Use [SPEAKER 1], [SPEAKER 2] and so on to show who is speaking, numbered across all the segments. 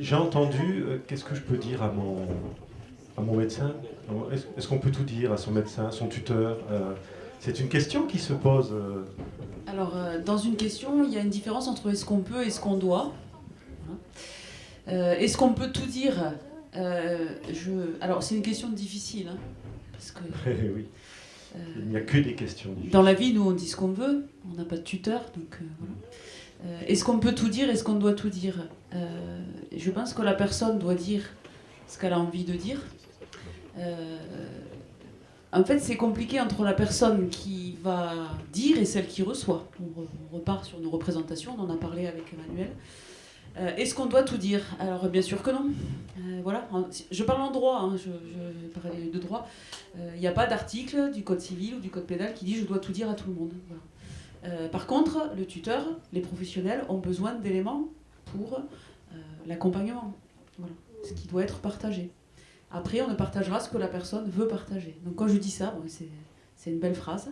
[SPEAKER 1] J'ai entendu, euh, qu'est-ce que je peux dire à mon, à mon médecin? Est-ce est qu'on peut tout dire à son médecin, à son tuteur? Euh, C'est une question qui se pose. euh.
[SPEAKER 2] Alors, dans une question, il y a une différence entre est-ce qu'on peut et ce qu'on doit. Hein. Est-ce qu'on peut tout dire? Je... Alors, c'est une question difficile. hein, parce que
[SPEAKER 1] oui,
[SPEAKER 2] euh,
[SPEAKER 1] il n'y a que des questions. difficiles.
[SPEAKER 2] dans la vie, nous, on dit ce qu'on veut. On n'a pas de tuteur. Donc, voilà. Euh, est-ce qu'on peut tout dire Est-ce qu'on doit tout dire? Euh, Je pense que la personne doit dire ce qu'elle a envie de dire. Euh, en fait, c'est compliqué entre la personne qui va dire et celle qui reçoit. On, re- on repart sur nos représentations, on en a parlé avec Emmanuel. Euh, Est-ce qu'on doit tout dire? Alors, bien sûr que non. Euh, voilà. Je parle en droit, hein, je, je parle de droit. Il n'y a pas d'article du code civil ou du code pénal qui dit je dois tout dire à tout le monde. Par contre, le tuteur, les professionnels ont besoin d'éléments pour l'accompagnement. Voilà. Ce qui doit être partagé. Après, on ne partagera ce que la personne veut partager. Donc quand je dis ça, c'est une belle phrase.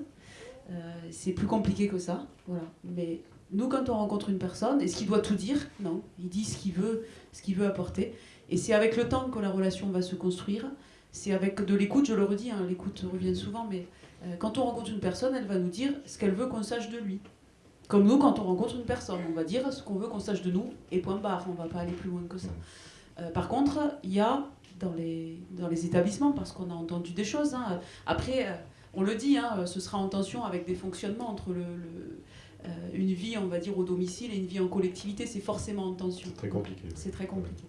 [SPEAKER 2] Euh, c'est plus compliqué que ça. Voilà. Mais nous, quand on rencontre une personne, est-ce qu'il doit tout dire? Non. Il dit ce qu'il veut, ce veut apporter. Et c'est avec le temps que la relation va se construire. C'est avec de l'écoute, je le redis, hein, l'écoute revient souvent, mais euh, quand on rencontre une personne, elle va nous dire ce qu'elle veut qu'on sache de lui. Comme nous, quand on rencontre une personne, on va dire ce qu'on veut qu'on sache de nous, et point barre, on va pas aller plus loin que ça. Euh, par contre, il y a dans les, dans les établissements, parce qu'on a entendu des choses, hein, après, euh, on le dit, hein, ce sera en tension avec des fonctionnements entre le, le- euh, une vie, on va dire, au domicile et une vie en collectivité, c'est forcément en tension.
[SPEAKER 1] C'est très compliqué.
[SPEAKER 2] C'est très compliqué.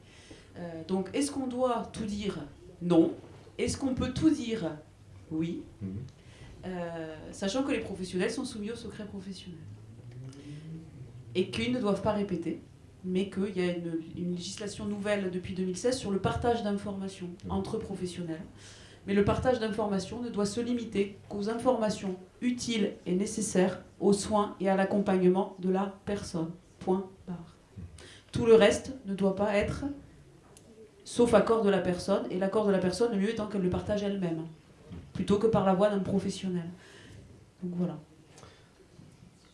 [SPEAKER 2] Euh, donc, est-ce qu'on doit tout dire Non? Est-ce qu'on peut tout dire Oui?
[SPEAKER 1] Mhm.
[SPEAKER 2] Sachant que les professionnels sont soumis au secret professionnel. Et qu'ils ne doivent pas répéter, mais qu'il y a une, une législation nouvelle depuis 2016 sur le partage d'informations entre professionnels. Mais le partage d'informations ne doit se limiter qu'aux informations utiles et nécessaires aux soins et à l'accompagnement de la personne. Point barre. Tout le reste ne doit pas être sauf accord de la personne, et l'accord de la personne, le mieux étant qu'elle le partage elle-même, plutôt que par la voix d'un professionnel. Donc voilà.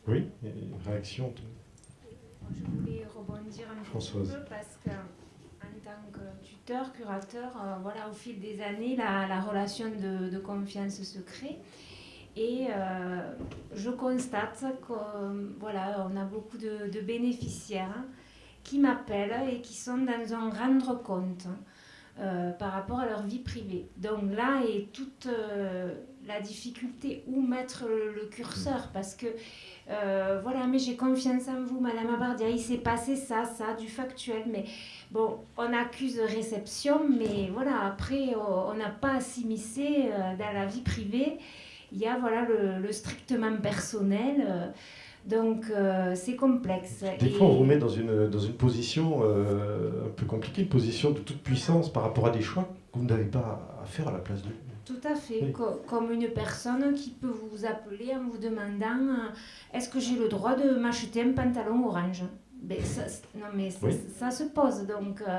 [SPEAKER 1] Oui, et une réaction
[SPEAKER 3] Je voulais rebondir un petit peu parce que en tant que tuteur, curateur, euh, voilà, au fil des années, la, la relation de, de confiance se crée. Et euh, je constate euh, voilà, on a beaucoup de, de bénéficiaires qui m'appellent et qui sont dans un rendre compte euh, par rapport à leur vie privée. Donc là est toute euh, la difficulté où mettre le, le curseur parce que euh, voilà, mais j'ai confiance en vous, Madame Abardia, il s'est passé ça, ça, du factuel, mais bon, on accuse réception, mais voilà, après, on n'a pas à s'immiscer dans la vie privée. Il y a voilà le, le strictement personnel, donc euh, c'est complexe.
[SPEAKER 1] Des
[SPEAKER 3] Et-
[SPEAKER 1] fois, on vous met dans une, dans une position euh, un peu compliquée, une position de toute puissance par rapport à des choix que vous n'avez pas à faire à la place de.
[SPEAKER 3] Tout à fait,
[SPEAKER 1] Oui.
[SPEAKER 3] co- comme une personne qui peut vous appeler en vous demandant euh, est-ce que j'ai le droit de m'acheter un pantalon orange? Ben, ça, Non mais ça,
[SPEAKER 1] Oui.
[SPEAKER 3] ça se pose, donc
[SPEAKER 1] Oui.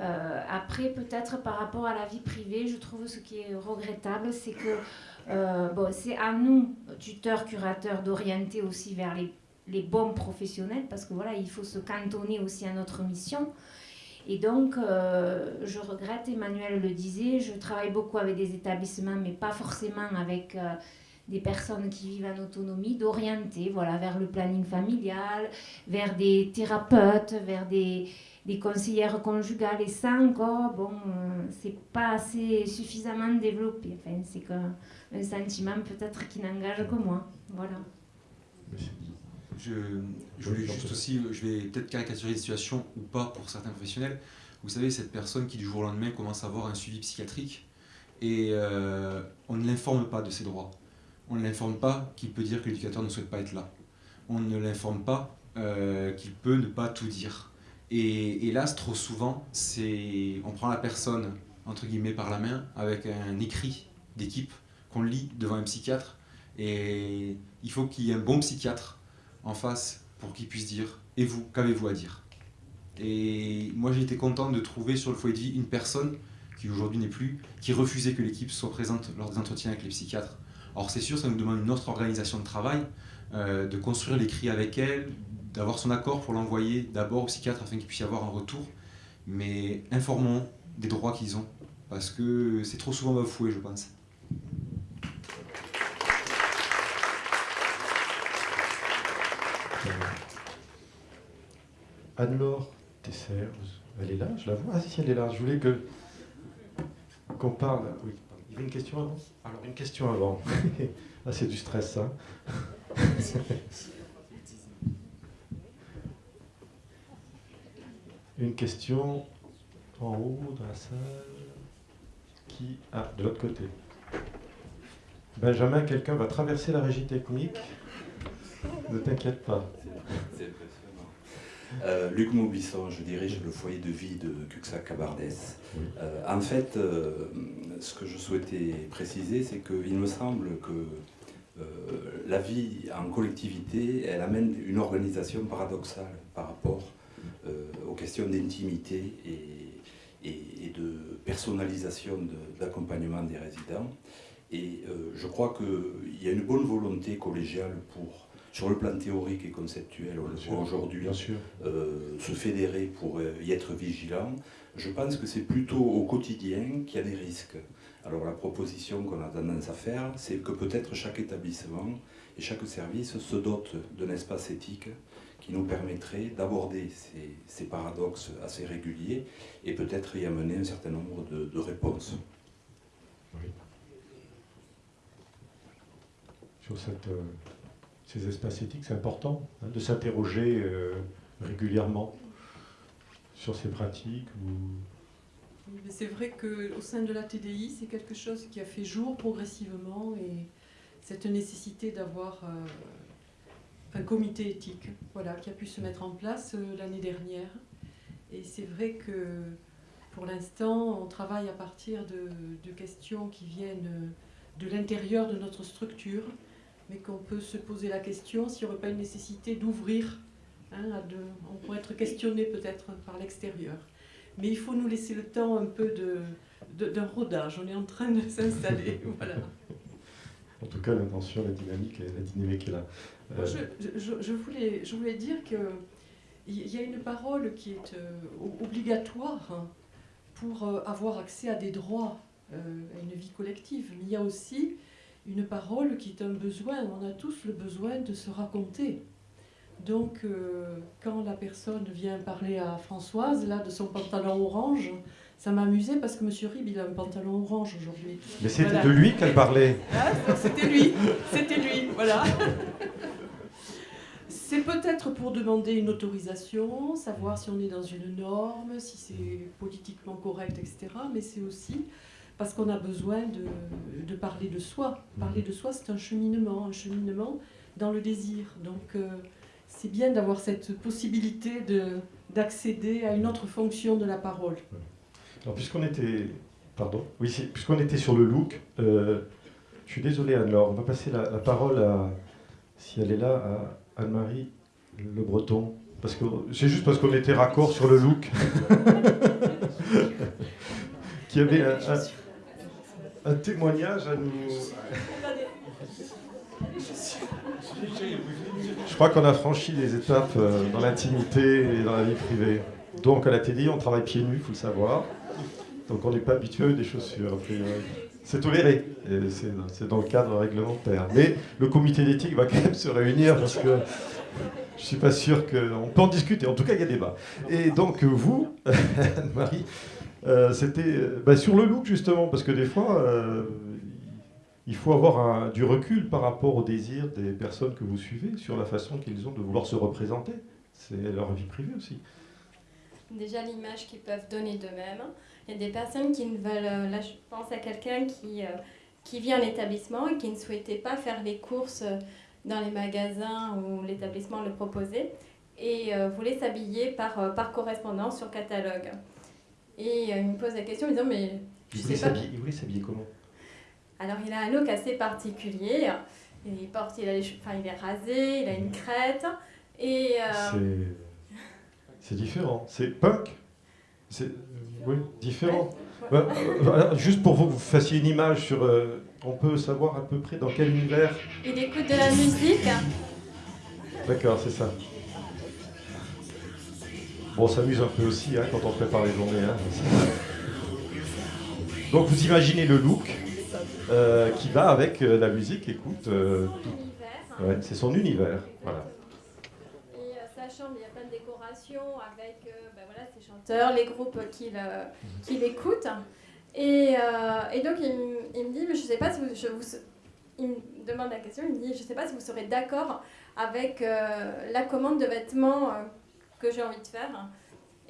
[SPEAKER 3] euh, après peut-être par rapport à la vie privée, je trouve ce qui est regrettable, c'est que euh, bon, c'est à nous, tuteurs, curateurs, d'orienter aussi vers les, les bons professionnels, parce que voilà, il faut se cantonner aussi à notre mission. Et donc, euh, je regrette, Emmanuel le disait, je travaille beaucoup avec des établissements, mais pas forcément avec euh, des personnes qui vivent en autonomie, d'orienter voilà, vers le planning familial, vers des thérapeutes, vers des, des conseillères conjugales. Et ça encore, bon, euh, c'est pas assez suffisamment développé. Enfin, c'est un sentiment peut-être qui n'engage que moi. Voilà.
[SPEAKER 4] Je, je voulais juste aussi, je vais peut-être caricaturer les situations ou pas pour certains professionnels. Vous savez, cette personne qui du jour au lendemain commence à avoir un suivi psychiatrique et euh, on ne l'informe pas de ses droits. On ne l'informe pas qu'il peut dire que l'éducateur ne souhaite pas être là. On ne l'informe pas euh, qu'il peut ne pas tout dire. Et hélas, trop souvent, on prend la personne entre guillemets par la main avec un écrit d'équipe qu'on lit devant un psychiatre et il faut qu'il y ait un bon psychiatre en face pour qu'il puisse dire Et vous, qu'avez-vous à dire? Et moi j'ai été content de trouver sur le foyer de vie une personne qui aujourd'hui n'est plus, qui refusait que l'équipe soit présente lors des entretiens avec les psychiatres. Alors c'est sûr, ça nous demande une autre organisation de travail, euh, de construire l'écrit avec elle, d'avoir son accord pour l'envoyer d'abord au psychiatre afin qu'il puisse y avoir un retour. mais informons des droits qu'ils ont, parce que c'est trop souvent bafoué, je pense.
[SPEAKER 1] Anne-Laure Tesser, elle est là, je la vois. Ah si, elle est là. Je voulais que qu'on parle. Oui, il y avait une question avant Alors, une question avant. ah, c'est du stress, ça. une question en haut dans la salle. Qui. Ah, de l'autre côté. Benjamin, quelqu'un va traverser la régie technique. Ne t'inquiète pas.
[SPEAKER 5] Euh, Luc Maubisson, je dirige le foyer de vie de Cuxac Cabardès. Euh, en fait, euh, ce que je souhaitais préciser, c'est qu'il me semble que la vie en collectivité, elle amène une organisation paradoxale par rapport aux questions d'intimité et, et, de personnalisation de, l'accompagnement des résidents. Et je crois qu'il y a une bonne volonté collégiale pour sur le plan théorique et conceptuel, on le voit aujourd'hui, euh, se fédérer pour euh, y être vigilant. Je pense que c'est plutôt au quotidien qu'il y a des risques. Alors la proposition qu'on a tendance à faire, c'est que peut-être chaque établissement et chaque service se dote d'un espace éthique qui nous permettrait d'aborder ces, paradoxes assez réguliers et peut-être y amener un certain nombre de, réponses. Oui.
[SPEAKER 1] Sur cette... Euh, ces espaces éthiques, c'est important hein, de s'interroger euh, régulièrement sur ces pratiques.
[SPEAKER 6] C'est vrai qu'au sein de la TDI, c'est quelque chose qui a fait jour progressivement et cette nécessité d'avoir euh, un comité éthique voilà, qui a pu se mettre en place euh, l'année dernière. Et c'est vrai que pour l'instant, on travaille à partir de, de questions qui viennent de l'intérieur de notre structure mais qu'on peut se poser la question s'il n'y aurait pas une nécessité d'ouvrir. Hein, on pourrait être questionné peut-être par l'extérieur. Mais il faut nous laisser le temps un peu d'un rodage. On est en train de s'installer. voilà.
[SPEAKER 1] En tout cas, l'intention, la dynamique, la dynamique est là.
[SPEAKER 6] Euh, je, voulais, je voulais dire qu'il y a une parole qui est euh, obligatoire hein, pour euh, avoir accès à des droits, à une vie collective. Mais il y a aussi une parole qui est un besoin. On a tous le besoin de se raconter. Donc, quand la personne vient parler à Françoise, là, de son pantalon orange, ça m'a amusé parce que M. Rib, il a un pantalon orange aujourd'hui.
[SPEAKER 1] Mais c'était de lui qu'elle parlait.
[SPEAKER 6] Ah, c'était lui, c'était lui, voilà. C'est peut-être pour demander une autorisation, savoir si on est dans une norme, si c'est politiquement correct, etc. Mais c'est aussi parce qu'on a besoin de, parler de soi. Parler de soi, c'est un cheminement, un cheminement dans le désir. Donc euh, c'est bien d'avoir cette possibilité d'accéder à une autre fonction de la parole.
[SPEAKER 1] Alors puisqu'on était, pardon, oui, puisqu'on était sur le look, euh, je suis désolé Anne-Laure, on va passer la, parole à, si elle est là, à Anne-Marie Le Breton. Parce que c'est juste parce qu'on était raccord sur le look. qui avait un, un témoignage à nous. Je crois qu'on a franchi des étapes euh, dans l'intimité et dans la vie privée. Donc à la télé, on travaille pieds nus, il faut le savoir. Donc on n'est pas habitué des chaussures. C'est toléré, c'est dans le cadre réglementaire. Mais le comité d'éthique va quand même se réunir parce que je ne suis pas sûr qu'on peut en discuter. En tout cas, il y a débat. Et donc vous, Anne-Marie, euh, c'était euh, bah, sur le look justement, parce que des fois, euh, il faut avoir du recul par rapport au désir des personnes que vous suivez, sur la façon qu'ils ont de vouloir se représenter. C'est leur vie privée aussi.
[SPEAKER 7] Déjà l'image qu'ils peuvent donner d'eux-mêmes. Il y a des personnes qui ne veulent... Là, je pense à quelqu'un qui, qui vit en établissement et qui ne souhaitait pas faire les courses dans les magasins où l'établissement le proposait et voulait s'habiller par, par correspondance sur catalogue. Et euh, il me pose la question en me disant Mais.
[SPEAKER 1] il, voulait s'habiller, il voulait s'habiller comment?
[SPEAKER 7] Alors, il a un look assez particulier. Il, porte, il, a enfin, il est rasé, il a une crête. Et.
[SPEAKER 1] Euh, c'est différent. C'est punk C'est. Oui, différent. Bah, euh, juste pour vous, vous fassiez une image sur. on peut savoir à peu près dans quel univers
[SPEAKER 7] Il écoute de la musique.
[SPEAKER 1] D'accord, c'est ça. Bon, on s'amuse un peu aussi hein, quand on prépare les journées. Hein. Donc vous imaginez le look euh, qui va avec euh, la musique, écoute. euh, ouais, c'est son univers. Voilà.
[SPEAKER 7] Euh, sa chambre, il y a plein de décorations avec euh, ben voilà, ses chanteurs, les groupes qui le- qui l'écoutent. Et, euh, et donc il, me- il me dit, mais je sais pas si vous, je vous- il me demande la question, il me dit, je sais pas si vous serez d'accord avec euh, la commande de vêtements euh, que j'ai envie de faire.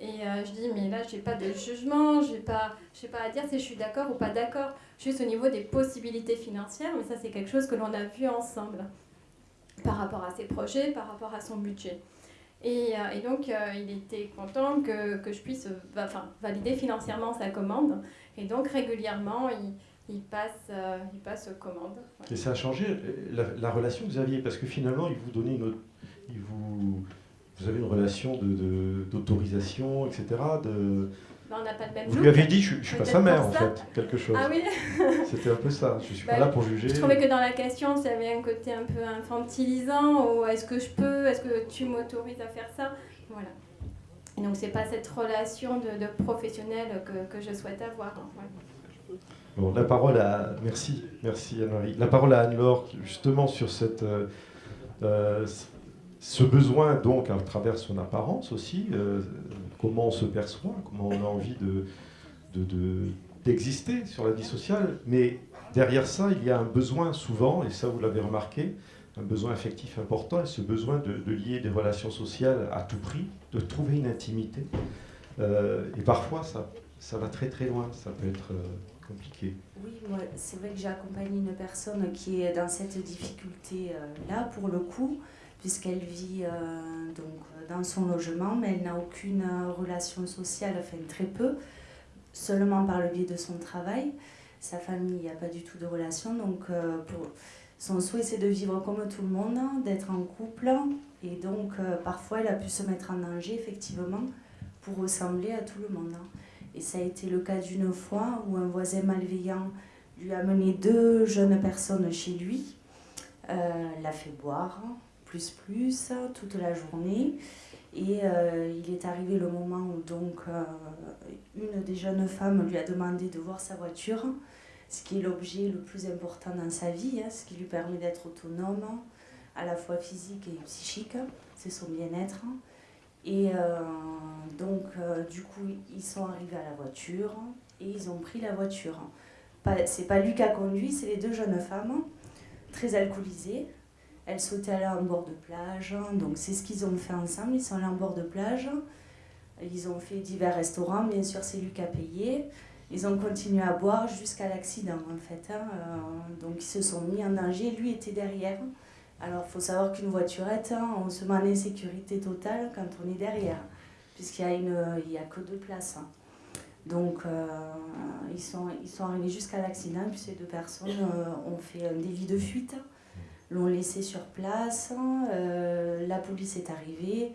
[SPEAKER 7] Et euh, je dis, mais là, j'ai pas de jugement, j'ai pas, j'ai pas à dire si je suis d'accord ou pas d'accord, juste au niveau des possibilités financières, mais ça, c'est quelque chose que l'on a vu ensemble par rapport à ses projets, par rapport à son budget. Et, euh, et donc, euh, il était content que, que je puisse enfin, valider financièrement sa commande. Et donc, régulièrement, il, il passe, euh, il passe commande. Voilà.
[SPEAKER 1] Et ça a changé euh, la, la relation que vous aviez, parce que finalement, il vous donnait une il vous, vous avez une relation de- de- d'autorisation, etc. De,
[SPEAKER 7] Ben, on n'a pas le même
[SPEAKER 1] vous
[SPEAKER 7] look.
[SPEAKER 1] lui avez dit, je, je suis pas sa mère, en
[SPEAKER 7] ça.
[SPEAKER 1] fait, quelque chose.
[SPEAKER 7] Ah oui,
[SPEAKER 1] C'était un peu ça. Je suis
[SPEAKER 7] Bah,
[SPEAKER 1] pas là pour juger.
[SPEAKER 7] je trouvais que dans la question, il y avait un côté un peu infantilisant, ou est-ce que je peux, est-ce que tu m'autorises à faire ça? Voilà. Et donc, c'est pas cette relation de, de professionnel que, que je souhaite avoir.
[SPEAKER 1] Bon, la parole à. Merci, merci Anne-Marie. La parole à Anne-Laure, justement sur cette, euh, euh, ce besoin, donc, à travers son apparence aussi, euh, comment on se perçoit, comment on a envie de, de- d'exister sur la vie sociale. Mais derrière ça, il y a un besoin souvent, et ça vous l'avez remarqué, un besoin affectif important, et ce besoin de, lier des relations sociales à tout prix, de trouver une intimité. Euh, et parfois, ça, ça va très très loin, ça peut être euh, compliqué.
[SPEAKER 8] Oui, moi, c'est vrai que j'ai accompagné une personne qui est dans cette difficulté-là, pour le coup, puisqu'elle vit euh, donc, dans son logement, mais elle n'a aucune relation sociale, enfin très peu, seulement par le biais de son travail. Sa famille, il n'y a pas du tout de relation, donc euh, son souhait, c'est de vivre comme tout le monde, d'être en couple, et donc euh, parfois, elle a pu se mettre en danger, effectivement, pour ressembler à tout le monde. Et ça a été le cas d'une fois où un voisin malveillant lui a mené deux jeunes personnes chez lui, l'a fait boire, plus plus, toute la journée. Et euh, il est arrivé le moment où donc euh, une des jeunes femmes lui a demandé de voir sa voiture, ce qui est l'objet le plus important dans sa vie, hein, ce qui lui permet d'être autonome, à la fois physique et psychique, c'est son bien-être. Et euh, donc, du coup, ils sont arrivés à la voiture et ils ont pris la voiture. C'est pas lui qui a conduit, c'est les deux jeunes femmes, très alcoolisées. Elles souhaitaient aller en bord de plage, donc c'est ce qu'ils ont fait ensemble. Ils sont allés en bord de plage. Ils ont fait divers restaurants, bien sûr, c'est lui qui a payé. Ils ont continué à boire jusqu'à l'accident, en fait. hein. Euh, donc, ils se sont mis en danger. Lui était derrière. Alors, il faut savoir qu'une voiturette, hein, on se met en insécurité totale quand on est derrière, puisqu'il y a, que deux places. hein. Donc, euh, ils, sont, ils arrivés jusqu'à l'accident, puis ces deux personnes euh, ont fait un délit de fuite, l'ont laissé sur place. euh, la police est arrivée,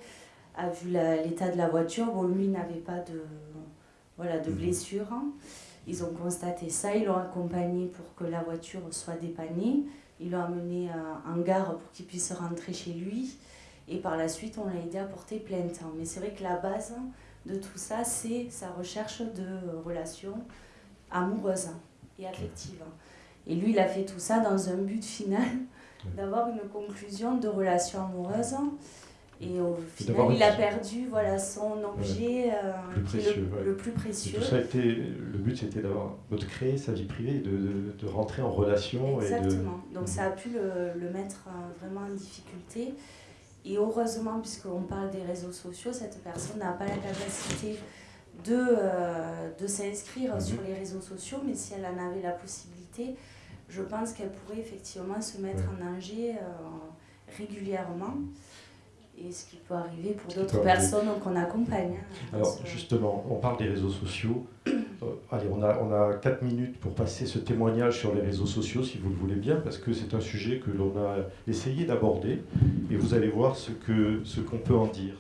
[SPEAKER 8] a vu l'état de la voiture. Bon, lui, n'avait pas de, voilà, de blessure. Ils ont constaté ça, ils l'ont accompagné pour que la voiture soit dépannée. Ils l'ont amené en gare pour qu'il puisse rentrer chez lui. Et par la suite, on l'a aidé à porter plainte. Mais c'est vrai que la base de tout ça, c'est sa recherche de relations amoureuses et affectives. Et lui, il a fait tout ça dans un but final d'avoir une conclusion de relation amoureuse. Et au final, il a perdu voilà, son objet euh,
[SPEAKER 1] Plus précieux,
[SPEAKER 8] le,
[SPEAKER 1] ouais.
[SPEAKER 8] le plus
[SPEAKER 1] Et
[SPEAKER 8] précieux.
[SPEAKER 1] tout ça a été, le but c'était de créer sa vie privée, de, de- de rentrer en relation et de.
[SPEAKER 8] Exactement. Donc ça a pu le, le mettre euh, vraiment en difficulté. Et heureusement, puisqu'on parle des réseaux sociaux, cette personne n'a pas la capacité de, euh, de s'inscrire
[SPEAKER 1] Mhm.
[SPEAKER 8] sur les réseaux sociaux, mais si elle en avait la possibilité, je pense qu'elle pourrait effectivement se mettre en danger euh, régulièrement. Et ce qui peut arriver pour d'autres personnes qu'on accompagne. hein,
[SPEAKER 1] Alors
[SPEAKER 8] ce-
[SPEAKER 1] justement, on parle des réseaux sociaux. Euh, allez, on a, on a 4 minutes pour passer ce témoignage sur les réseaux sociaux, si vous le voulez bien, parce que c'est un sujet que l'on a essayé d'aborder, et vous allez voir ce ce qu'on peut en dire.